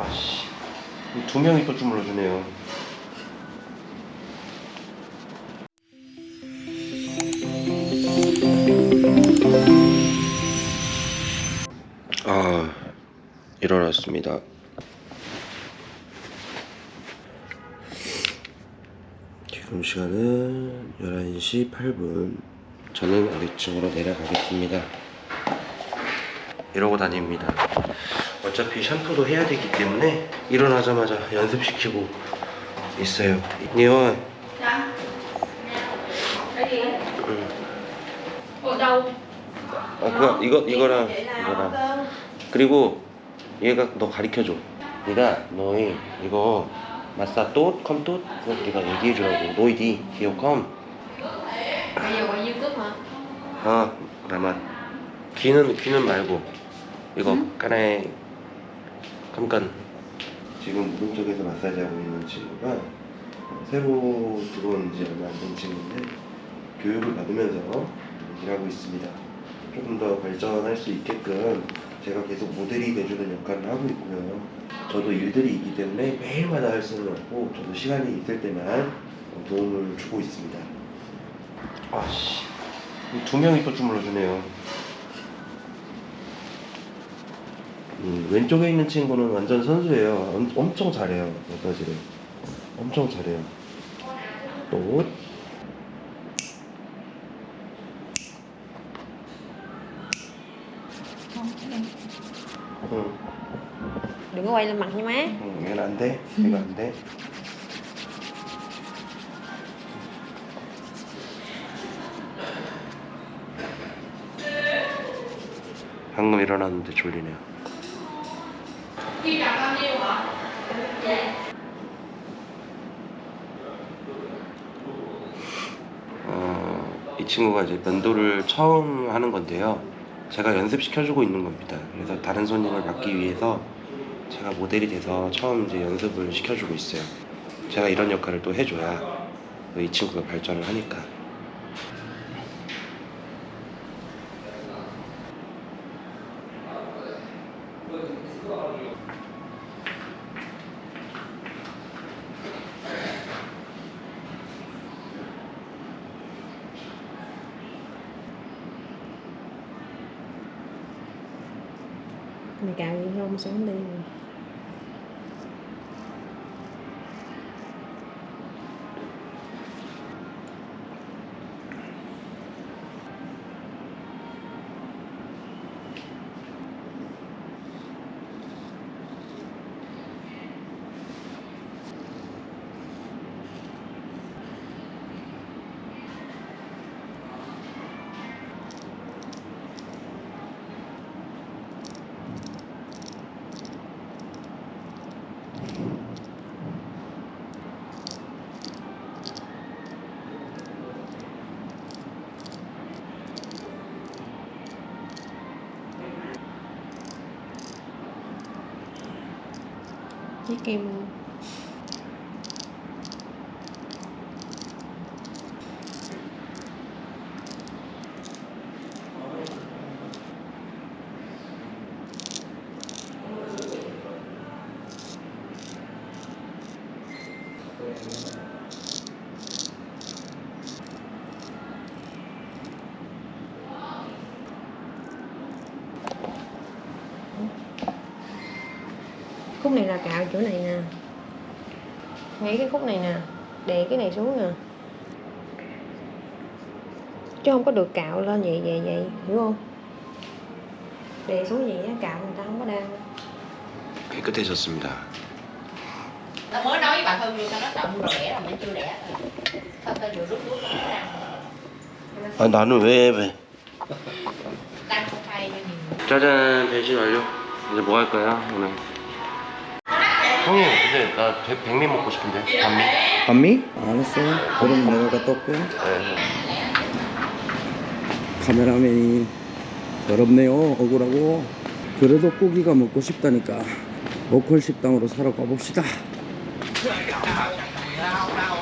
아씨 두 명이 또 주물러 주네요. 아 일어났습니다. 지금 시간은 11시 8분. 저는 아래층으로 내려가겠습니다. 이러고 다닙니다 어차피 샴푸도 해야 되기 때문에 일어나자마자 연습시키고 있어요. 니원? 응. Đâu? 아 그거 이거 이거랑 Vậy là 이거랑. 그리고 얘가 너 가르쳐줘. 얘가 너희 이거 마사 또 컴또 그거 네가 얘기해 주라고. 너희디 기어 컴? 아, 나만 귀는 귀는 말고. 이거 까나에 깜깜 지금 무릎 쪽에서 마사지 하고 있는 친구가 새로 들어온 지 얼마 안 된 친구인데 교육을 받으면서 일하고 있습니다. 조금 더 발전할 수 있게끔 제가 계속 모델이 돼주는 역할을 하고 있고요. 저도 일들이 있기 때문에 매일마다 할 수는 없고 저도 시간이 있을 때만 도움을 주고 있습니다. 아씨. 두 명이 또 주물러 주네요. 음, 왼쪽에 있는 친구는 완전 선수예요. 엄, 엄청 잘해요. 마사지를. 엄청 잘해요. 또 응, đừng có quay lên mặt nha má 응, 얘는 안 돼. 얘가 안 돼. 방금 일어났는데 졸리네요. Nhiêu hả? 어, 이 친구가 이제 면도를 처음 하는 건데요. 제가 연습시켜주고 있는 겁니다. 그래서 다른 손님을 받기 위해서 제가 모델이 돼서 처음 이제 연습을 시켜주고 있어요. 제가 이런 역할을 또 해줘야 이 친구가 발전을 하니까. ngày cào nhiều hơn sẽ đi. với kem luôn Thank you. khúc này là cạo chỗ này nè ngay cái khúc này nè đè cái này xuống nè chứ không có được cạo lên vậy vậy vậy hiểu không đè xuống vậy á cạo người ta không có đang 깨끗해졌습니다. Tao mới nói với bà Thư tao nói tao rồi đẻ rồi mình chưa đẻ rồi. Tao tao vừa rút rút nó ra. 아 나는 왜 왜? Đang không hay cho nhiều. 짜잔 변신 완료. 이제 뭐 할까요 오늘? 형님 근데 나 백- 백미 먹고 싶은데 반미. 반미? 알았어. 그럼 내가 갔다 올게. 네. 카메라맨이 더럽네요. 억울하고. 그래도 고기가 먹고 싶다니까. 로컬 식당으로 사러 가봅시다.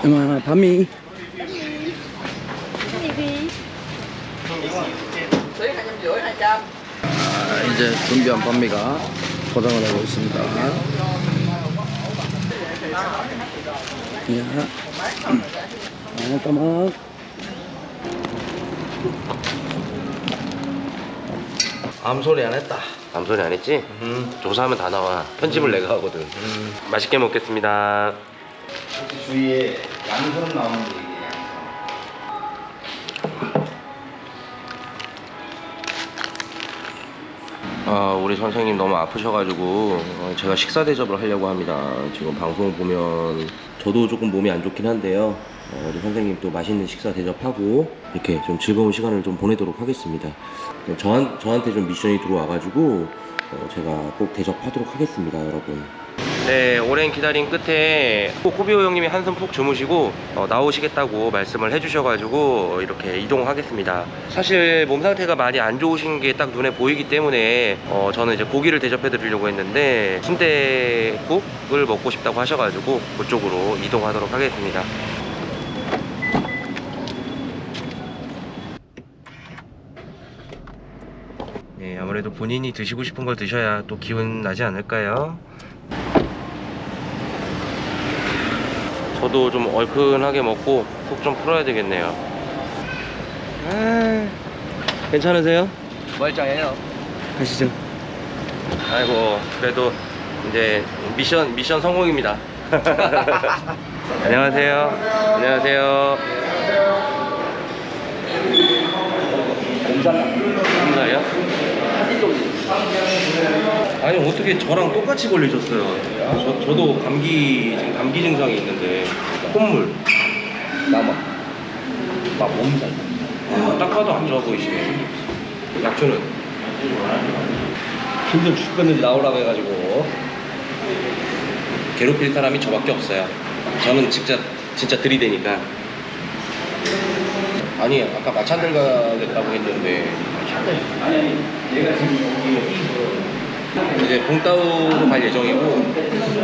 엄마, 반미. 아, 이제 준비한 반미가 포장을 하고 있습니다. 야. 잠깐만. 아무 소리 안 했다. 아무 소리 안 했지? 조사하면 다 나와. 편집을 내가 하거든. 맛있게 먹겠습니다. 주위에 양손 나오는 아, 우리 선생님 너무 아프셔가지고 어, 제가 식사 대접을 하려고 합니다. 지금 방송 보면 저도 조금 몸이 안 좋긴 한데요. 어, 우리 선생님 또 맛있는 식사 대접하고 이렇게 좀 즐거운 시간을 좀 보내도록 하겠습니다. 어, 저한, 저한테 좀 미션이 들어와가지고 어, 제가 꼭 대접하도록 하겠습니다, 여러분. 네, 오랜 기다림 끝에 코비오 형님이 한숨 푹 주무시고 어, 나오시겠다고 말씀을 해주셔가지고 이렇게 이동하겠습니다. 사실 몸 상태가 많이 안 좋으신 게 딱 눈에 보이기 때문에 어, 저는 이제 고기를 대접해 드리려고 했는데 순대국을 먹고 싶다고 하셔가지고 그쪽으로 이동하도록 하겠습니다. 네, 아무래도 본인이 드시고 싶은 걸 드셔야 또 기운 나지 않을까요? 저도 좀 얼큰하게 먹고 속 좀 풀어야 되겠네요. 아, 괜찮으세요? 멀쩡해요. 가시죠. 아이고, 그래도 이제 미션 미션 성공입니다. 안녕하세요. 안녕하세요. 감사해요. 아니 어떻게 저랑 똑같이 걸리셨어요? 저, 저도 감기 지금 감기 증상이 있는데 콧물. 나만. 나 몸살. 아, 딱 봐도 안 좋아 보이시네. 약초는 힘좀 죽겠는지 나오라고 해가지고. 괴롭힐 사람이 저밖에 없어요. 저는 진짜 진짜 들이대니까. 아니 아까 마찬들 가겠다고 했는데 아니 아니. 얘가 지금 이제 봉따우로 갈 예정이고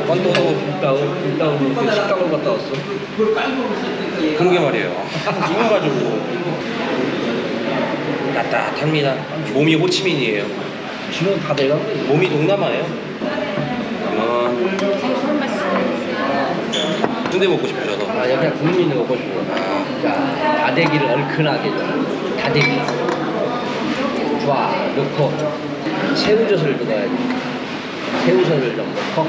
불다운 불다운 그 식당을 갔다 왔어. 그러게 말이에요. 이거 가지고 따뜻합니다. 몸이 호치민이에요. 지금 다 내가. 몸이 동남아예요. 어, 순대 먹고 싶으셔서. 아 그냥 국물 있는 거 먹고 싶어. 아, 자, 다대기를 얼큰하게 좀. 다대기. 좋아, 넣고 새우젓을 넣어야지. 새우젓을 좀 넣고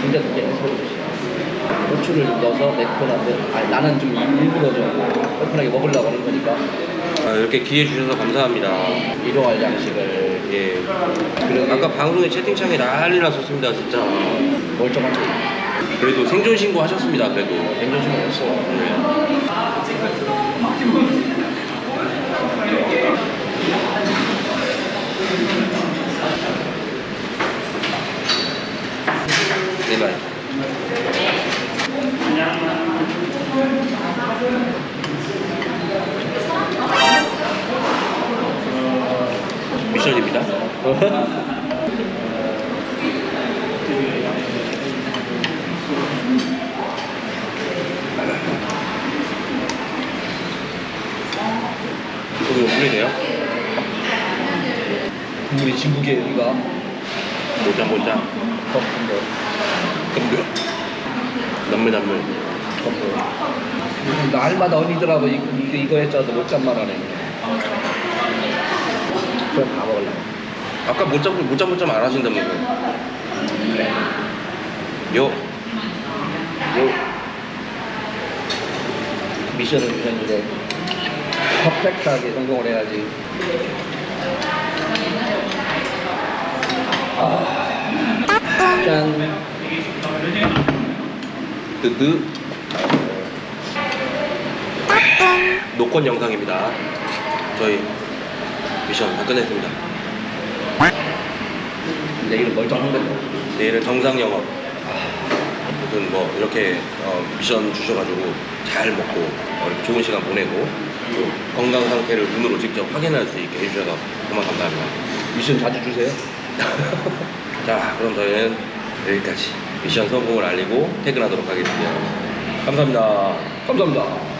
순대국에 새우젓이야. 고추를 좀 넣어서 매콤한데 아니, 나는 좀 일부러 좀 얼큰하게 먹으려고 하는 거니까 아, 이렇게 기회 주셔서 감사합니다. 일용할 양식을 예. 그러게 아까 방송에 채팅창에 난리 났었습니다, 진짜. 멀쩡한데 그래도 생존 신고 하셨습니다, 그래도. 냉정심이 없어. 제발. 이거 물이네요. 국물이 진국에 여기가 모자 모자. 덮은데 근데 남물 남물. 날마다 언니들하고 이, 이거, 이거 했잖아 못 잡만 하네 그럼 다 먹을래 아까 못 잡고 못 잡고 안 하신다면서. 요. 요. 미션을 주셨는데 퍼펙트하게 성공을 해야지 아, 짠 뜨뜨. 노건 영상입니다. 저희 미션 다 끝냈습니다. 내일은 멀쩡한 거죠 내일은 정상 영업. 아무튼 뭐 이렇게 어, 미션 주셔가지고 잘 먹고 어, 이렇게 좋은 시간 보내고 또 건강 상태를 눈으로 직접 확인할 수 있게 해주셔서 정말 감사합니다. 미션 자주 주세요 자, 그럼 저희는 여기까지 미션 성공을 알리고 퇴근하도록 하겠습니다. 감사합니다. 감사합니다